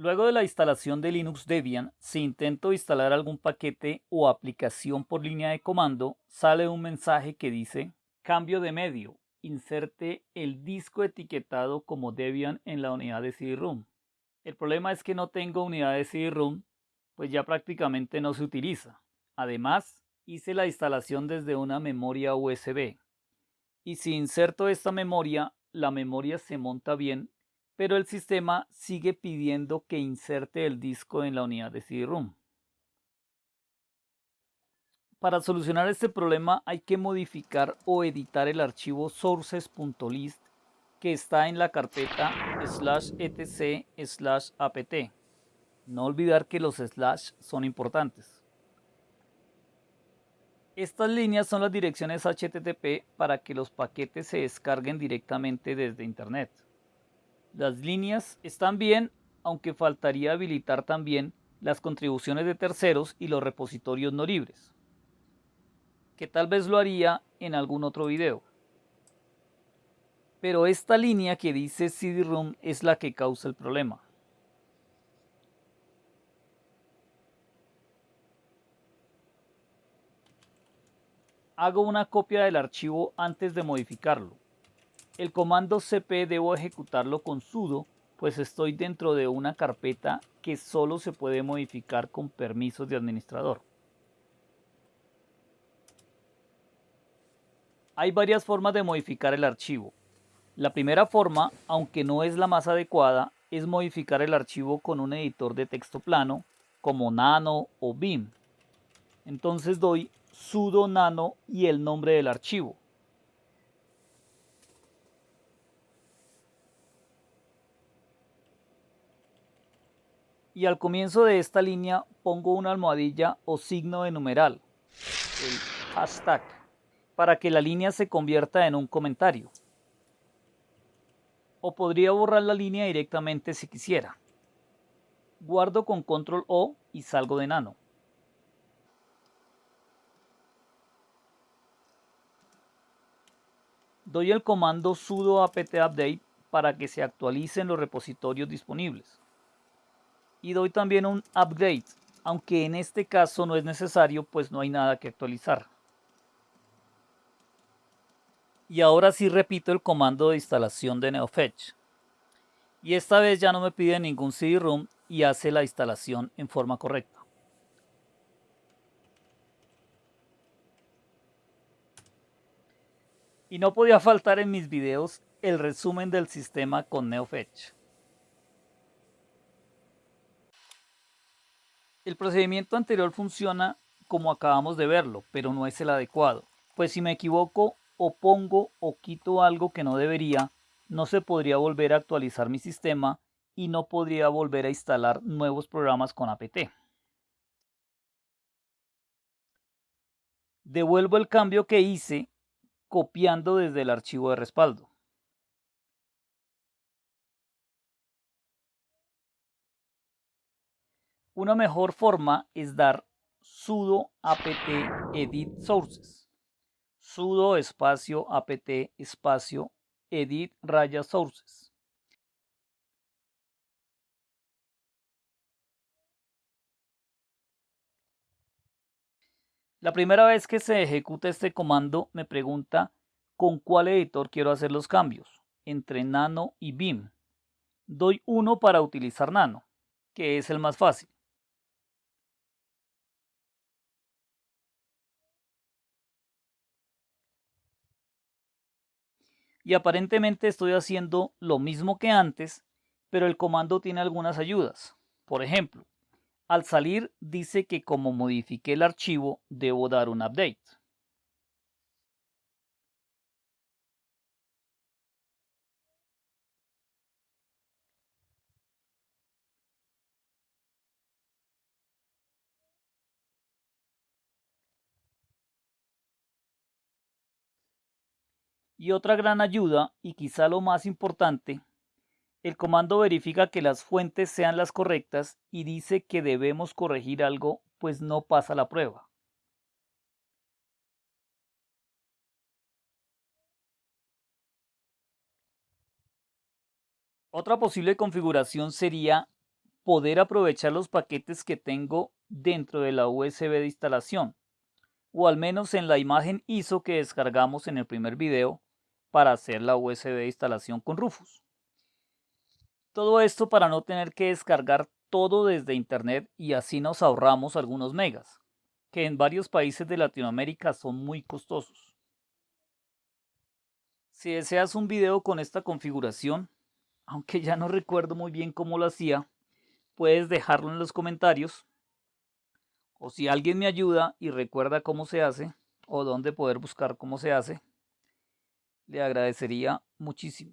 Luego de la instalación de Linux Debian, si intento instalar algún paquete o aplicación por línea de comando, sale un mensaje que dice Cambio de medio. Inserte el disco etiquetado como Debian en la unidad de CD-ROOM. El problema es que no tengo unidad de CD-ROOM, pues ya prácticamente no se utiliza. Además, hice la instalación desde una memoria USB. Y si inserto esta memoria, la memoria se monta bien pero el sistema sigue pidiendo que inserte el disco en la unidad de CD-ROOM. Para solucionar este problema hay que modificar o editar el archivo sources.list que está en la carpeta slash etc slash apt. No olvidar que los slash son importantes. Estas líneas son las direcciones HTTP para que los paquetes se descarguen directamente desde Internet. Las líneas están bien, aunque faltaría habilitar también las contribuciones de terceros y los repositorios no libres, que tal vez lo haría en algún otro video. Pero esta línea que dice CD-ROOM es la que causa el problema. Hago una copia del archivo antes de modificarlo. El comando cp debo ejecutarlo con sudo, pues estoy dentro de una carpeta que solo se puede modificar con permisos de administrador. Hay varias formas de modificar el archivo. La primera forma, aunque no es la más adecuada, es modificar el archivo con un editor de texto plano como Nano o Vim. Entonces doy sudo nano y el nombre del archivo. Y al comienzo de esta línea pongo una almohadilla o signo de numeral, el hashtag, para que la línea se convierta en un comentario. O podría borrar la línea directamente si quisiera. Guardo con control O y salgo de nano. Doy el comando sudo apt update para que se actualicen los repositorios disponibles y doy también un upgrade, aunque en este caso no es necesario pues no hay nada que actualizar. Y ahora sí repito el comando de instalación de NeoFetch. Y esta vez ya no me pide ningún CD-ROOM y hace la instalación en forma correcta. Y no podía faltar en mis videos el resumen del sistema con NeoFetch. El procedimiento anterior funciona como acabamos de verlo, pero no es el adecuado, pues si me equivoco o pongo o quito algo que no debería, no se podría volver a actualizar mi sistema y no podría volver a instalar nuevos programas con apt. Devuelvo el cambio que hice copiando desde el archivo de respaldo. Una mejor forma es dar sudo apt edit sources. sudo espacio apt espacio edit raya sources. La primera vez que se ejecuta este comando me pregunta con cuál editor quiero hacer los cambios, entre Nano y Vim. Doy uno para utilizar Nano, que es el más fácil. Y aparentemente estoy haciendo lo mismo que antes, pero el comando tiene algunas ayudas. Por ejemplo, al salir dice que como modifiqué el archivo debo dar un update. Y otra gran ayuda, y quizá lo más importante, el comando verifica que las fuentes sean las correctas y dice que debemos corregir algo pues no pasa la prueba. Otra posible configuración sería poder aprovechar los paquetes que tengo dentro de la USB de instalación, o al menos en la imagen ISO que descargamos en el primer video para hacer la USB instalación con Rufus. Todo esto para no tener que descargar todo desde internet y así nos ahorramos algunos megas, que en varios países de Latinoamérica son muy costosos. Si deseas un video con esta configuración, aunque ya no recuerdo muy bien cómo lo hacía, puedes dejarlo en los comentarios. O si alguien me ayuda y recuerda cómo se hace o dónde poder buscar cómo se hace, le agradecería muchísimo.